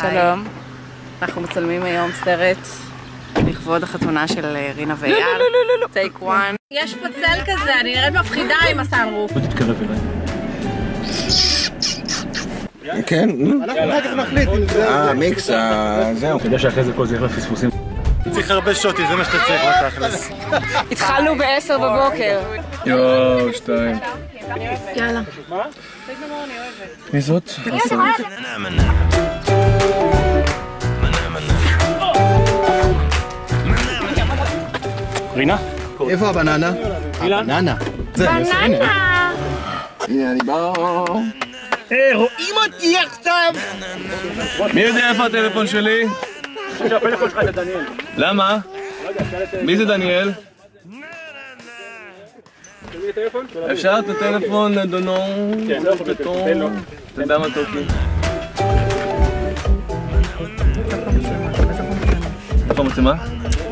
שלום. אנחנו מצלמים היום סרט לכבוד החתונה של אה, רינה ואייל. טייק וואן. יש פה צל כזה, אני נראית מפחידה עם הסאנרוף. בוא תתקרב אליי. כן, נו. אנחנו אחר כך נחליט אם זה... אה, מיקס, אה, זהו. אתה יודע שאחרי זה כל זה ילך לפספוסים. צריך הרבה שוטים, זה מה שאתה צריך בתכלס. התחלנו ב-10 בבוקר. יואו, שתיים. יאללה. מי זאת? רינה? איפה הבננה? הבננה. זה, בננה! הנה אני בא. אה, רואים אותי עכשיו! מי יודע איפה הטלפון שלי? הפלאפון שלך זה דניאל. למה? מי זה דניאל? אפשר את הטלפון אדונו? כן, לא יכול להיות, תן לו. תודה מתוקי. איפה המצלמה?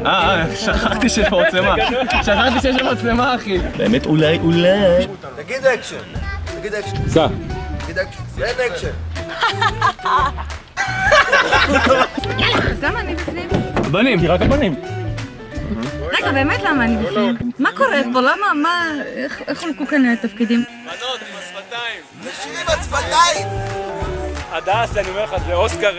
אה, אה, שכחתי שיש פה מצלמה. שכחתי שיש פה מצלמה, אחי. באמת אולי, אולי. תגיד אקשן. תגיד אקשן. סע. תגיד אקשן. אין אקשן. אז למה אני בפנים? בנים. כי רק הבנים. רגע, באמת למה אני בפנים? מה קורה פה? למה? מה? איך איך חולקו כאן התפקידים? בנות עם השפתיים. תשאירי בשפתיים! הדס, אני אומר לך, זה אוסקר...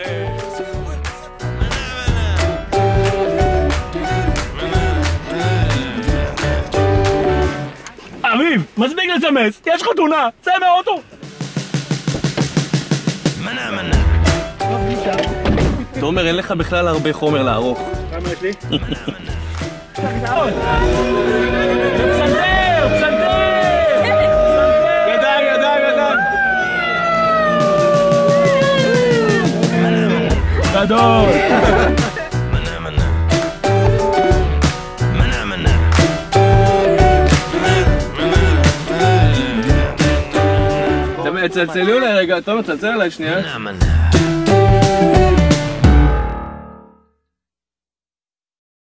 אביב, מספיק לסמס, יש חתונה, צא מהאוטו! תומר, אין לך בכלל הרבה חומר לערוך. כמה יש לי? פסנתר! פסנתר! ידיים, ידיים, ידיים. גדול! צלצלו אליי רגע, תומר, תצלצל אליי שנייה. כן,